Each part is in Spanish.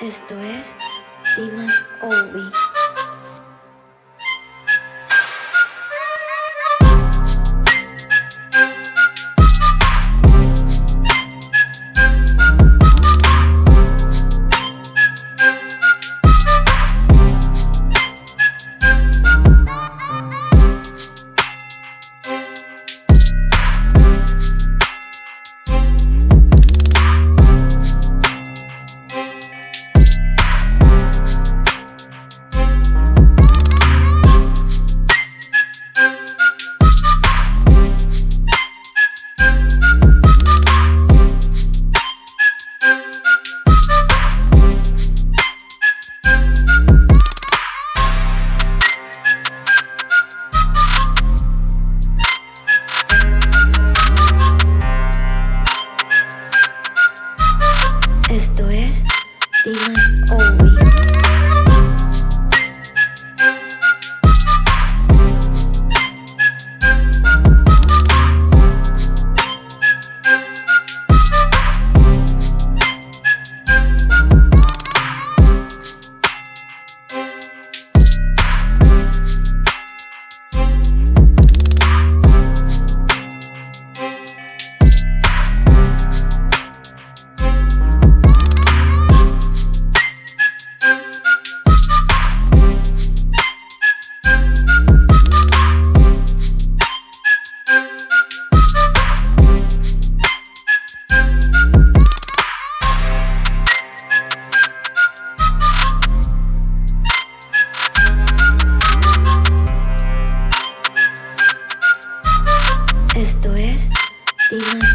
Esto es Dimas Ovi. Dimas Ovi. Esto es Dimas Ovi.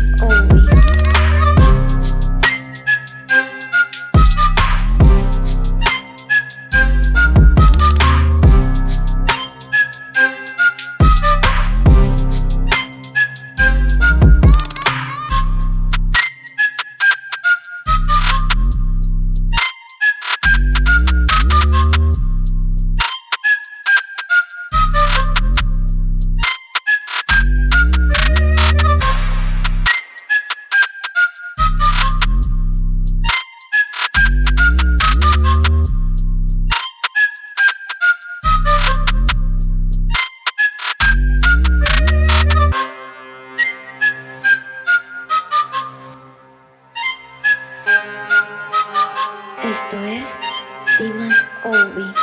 Esto es Dimas Ovi.